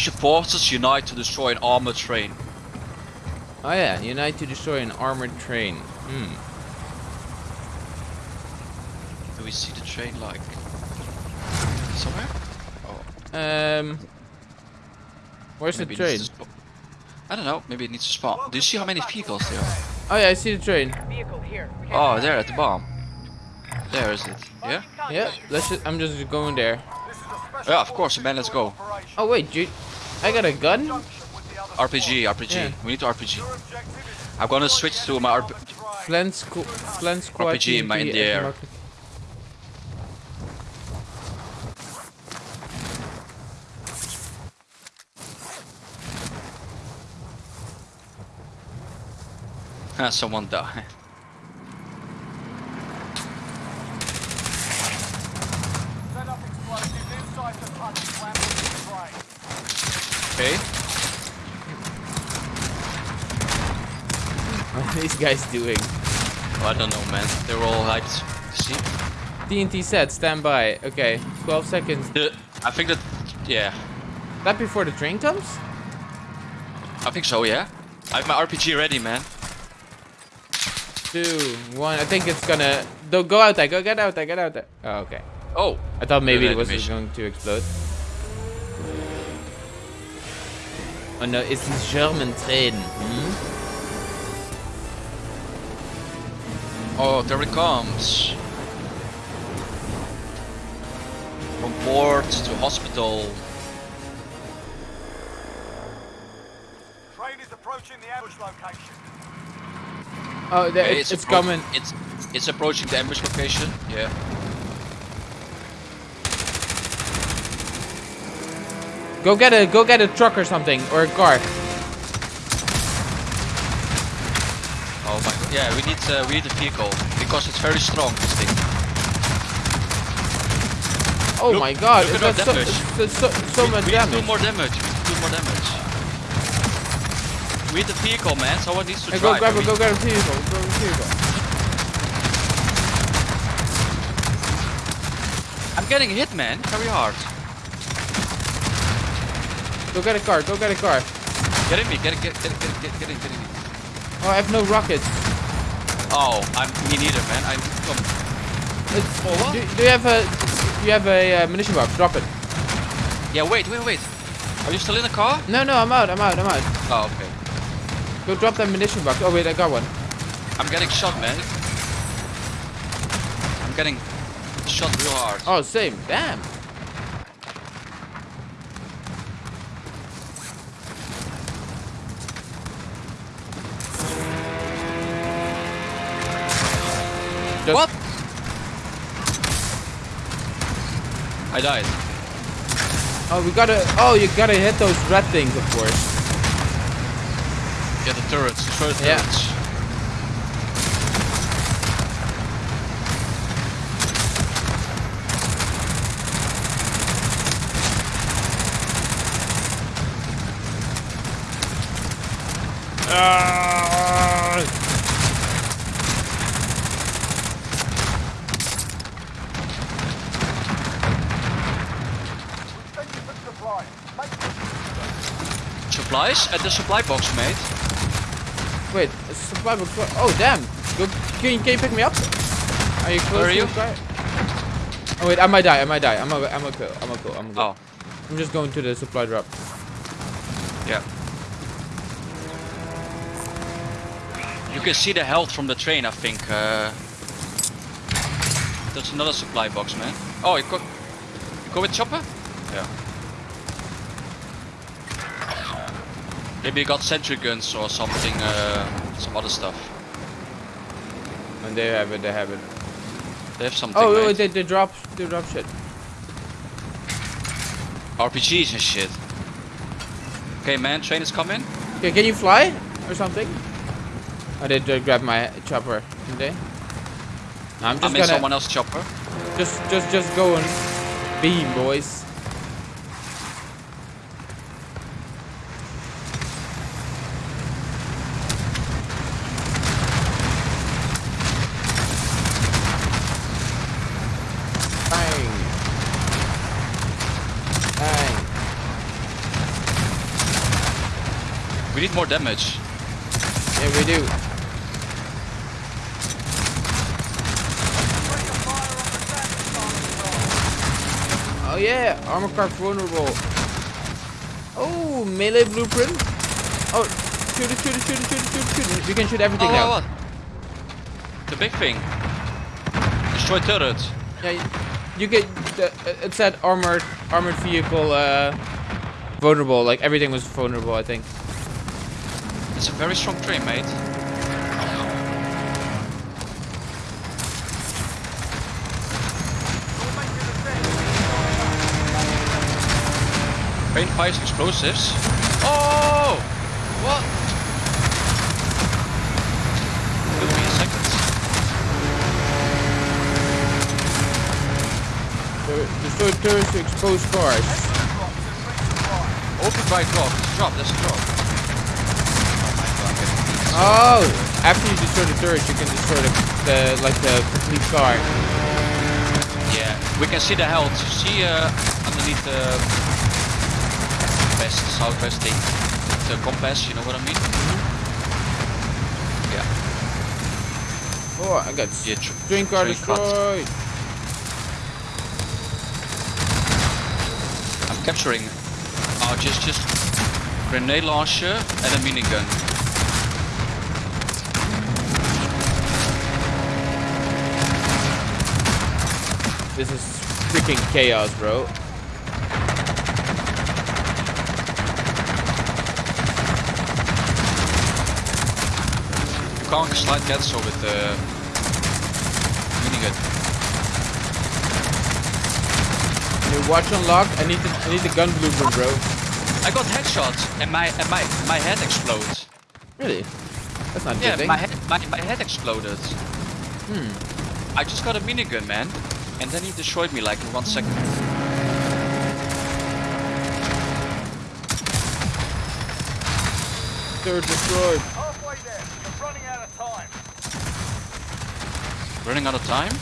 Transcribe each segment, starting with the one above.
Special forces unite to destroy an armored train. Oh yeah, unite to destroy an armored train. Hmm. Do we see the train like somewhere? Oh, Um. Where's maybe the it train? needs to spawn. I don't know. Maybe it needs to spawn. Do you see how many vehicles there are? Oh yeah, I see the train. Vehicle here. Oh, there at the bomb. There is it. Yeah. Yeah, let's just, I'm just going there. Yeah, of course, man. Let's go. Oh wait, dude, I got a gun. RPG, RPG. Yeah. We need to RPG. I'm gonna switch to my RP. Plant squ plant squad. RPG in my- in the air. market- Someone died. Set up explosives inside the tunnel. Plan the train. Okay. What are these guys doing? Oh, I don't know, man. They're all hyped. See? TNT set, stand by. Okay, 12 seconds. The, I think that. Yeah. That before the train comes? I think so. Yeah. I have my RPG ready, man. Two, one. I think it's gonna. Don't go out there. Go get out there. Get out there. Oh, okay. Oh. I thought maybe it was going to explode. Oh no, it's a German train. Hmm? Oh, there it comes. From port to hospital. Train is approaching the ambush location. Oh, there, Okay, it's, it's coming. It's it's approaching the ambush location. Yeah. Go get a go get a truck or something or a car. Yeah, we need uh, we need a vehicle because it's very strong. This thing. Oh Look- my god, look at so, damage. it's so, so we, much we need to do more damage. We need to do more damage. We need a vehicle, man. Someone needs to Hey, go grab it, we- go grab a vehicle, go grab a vehicle. I'm getting hit, man. Very hard. Go get a car, go get a car. Get in me. Get it. Get get get get get in. Get in. Oh, I have no rockets. Oh, I'm me neither, man. I'm. What? do, do you have a you have a uh, munition box? Drop it. Yeah. Wait. Wait. Wait. Are you still in the car? No, no, I'm out, I'm out, I'm out. Oh, okay. Go drop that munition box. Oh wait, I got one. I'm getting shot, man. I'm getting shot real hard. Oh, same. Damn. Just- What? I died. Oh, we gotta. Oh, you gotta hit those red things, of course. Yeah, the turrets. The Yeah. turrets. Continue for supply. Make Supplies at the supply box, mate. Wait, a supply box. Oh, damn. Go, can, you, can you pick me up? Are you close Where are to you? the? Oh wait, I might die. I might die. I'm a, I'm a kill. I'm a kill. I'm a kill. Oh, I'm just going to the supply drop. yeah. You can see the health from the train, I think. Uh, there's another supply box, man. Oh, you go, you go with chopper? Yeah. Maybe you got sentry guns or something, uh, some other stuff. And they have it. They have it. They have something. Oh, mate. wait, they, they drop. They drop shit. RPGs and shit. Okay, man, train is coming. Okay, can you fly or something? I did they grabbed my chopper, didn't they? No, I'm I'm just in gonna someone else's chopper. just just just go and beam, boys. Bang. Bang. We need more damage. Yeah, we do. Bring the fire on the damage target. Oh yeah, armor card vulnerable. Oh, melee blueprint. Oh, shoot it, shoot it, shoot it, shoot it, shoot it, shoot it. We can shoot everything Oh, now. what? The big thing. Destroy turret. Yeah, you, you get the, uh, it said armored armored vehicle uh, vulnerable. Like everything was vulnerable, I think. It's a very strong train, mate. You're making a dead. Train fires explosives. Oh! What? Give me a second. Destroy turrets to expose cars. Drops and resupply. Open right drop. Drop, there's a drop. Oh my god, I'm getting beat. Oh, after you destroy the turret, you can destroy the, the like the complete car. Yeah, we can see the health. See uh, underneath the west, southwest thing. The compass, you know what I mean? Yeah. Oh, I got Yeah, train car destroyed. I'm capturing. Oh, just just grenade launcher and a minigun. This is freaking chaos, bro. You can't slide that so with the minigun. New watch unlocked. I need the I need the gun blueprint, bro. I got headshot and my and my my head explodes. Really? That's not Yeah, good thing. my head my, my head exploded. Hmm. I just got a minigun, man, and then he destroyed me like in one second. They're destroyed. Halfway there. You're running out of time. Running out of time.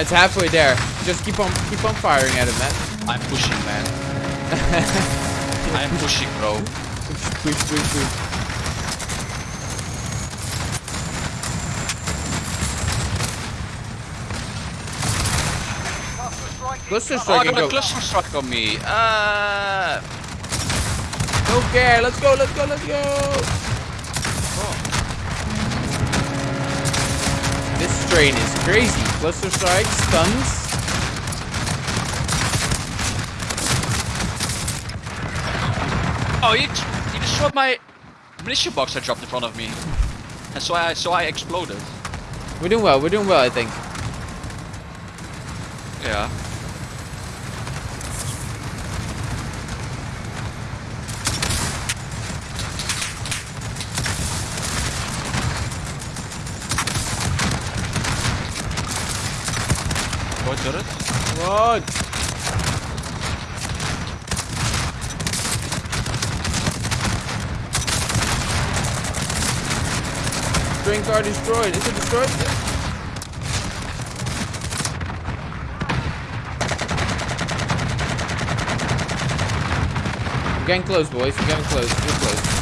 It's halfway there. Just keep on keep on firing at him, man. I'm pushing, man. I'm pushing, bro. Push, push, push, push. Cluster strike Oh, I strike and a cluster strike on me. Uh, Don't care. Let's go. Let's go. Let's go. This train is crazy. Cluster strike, stuns. oh, he, he destroyed my munition box I dropped in front of me, and so I so I exploded. We're doing well. We're doing well, I think. Yeah. Go turret. On. Train car destroyed. Is it destroyed? We're getting close, boys. Getting close. We're close.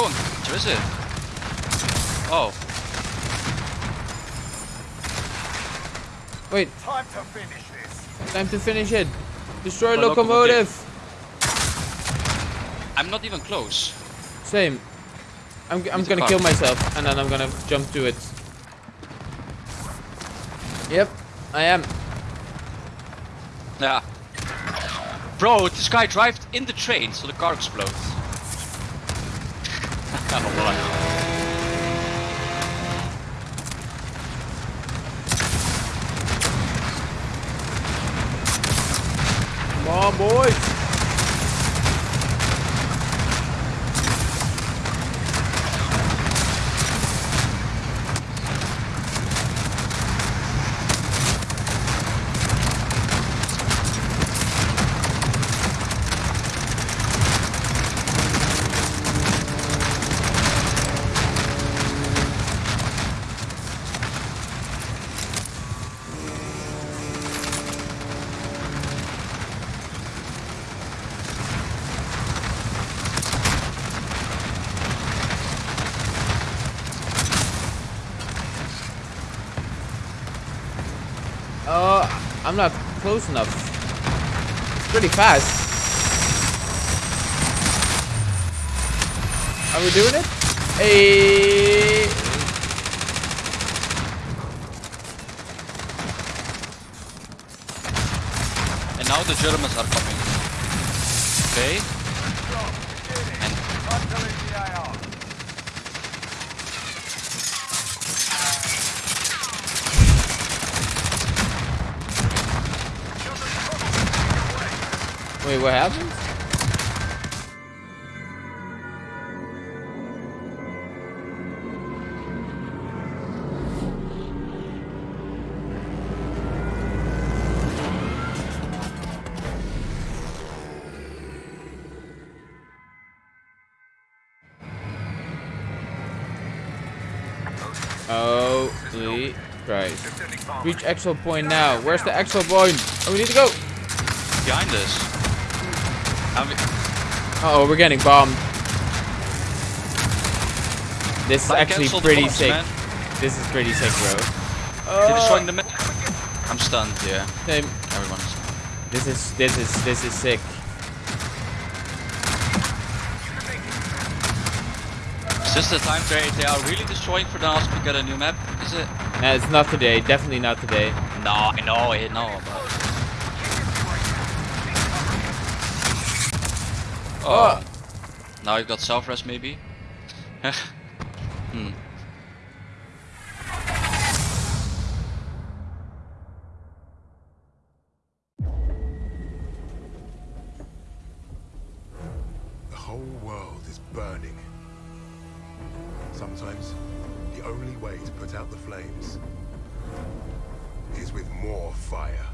It's Where is it? Oh, Wait, Time to finish this. time to finish it. Destroy My locomotive. locomotive. I'm not even close. Same. I'm, I'm gonna kill myself and then I'm gonna jump to it. Yep, I am. Yeah. Bro, this guy drove in the train, so the car explodes. Oh, what? Come on, I'm not close enough. It's pretty fast. Are we doing it? Hey. And now the Germans are coming. Okay. And I'm deleting the AR. Wait, what Christ. Reach exo point now. Where's the exo point? Oh, we need to go. behind us. Uh oh, we're getting bombed. This is actually pretty sick. This is pretty sick, bro. The map. I'm stunned, yeah. same. Everyone's. This is this is this is sick. Is this the time they, they are really destroying for us to get a new map? Is it? Nah, it's not today. Definitely not today. No, I know, I know. But... Oh. Now you've got self-rest maybe? hmm. The whole world is burning. Sometimes the only way to put out the flames is with more fire.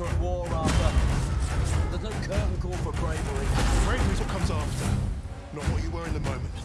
Theatre of war, Arthur. There's no curtain call for bravery. Bravery's what comes after, not what you were in the moment.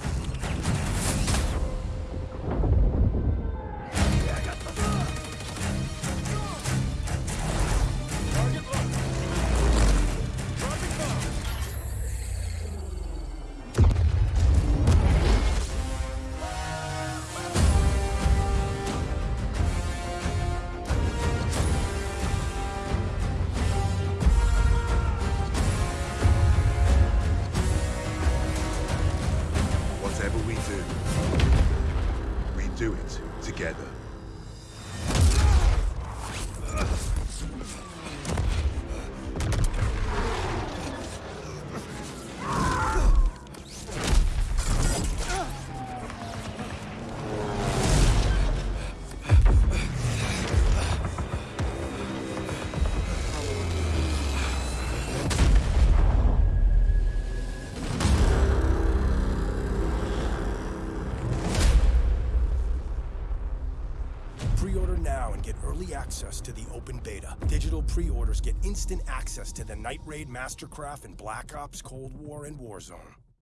Access to the open beta. Digital pre-orders get instant access to the Night Raid Mastercraft and Black Ops Cold War and Warzone.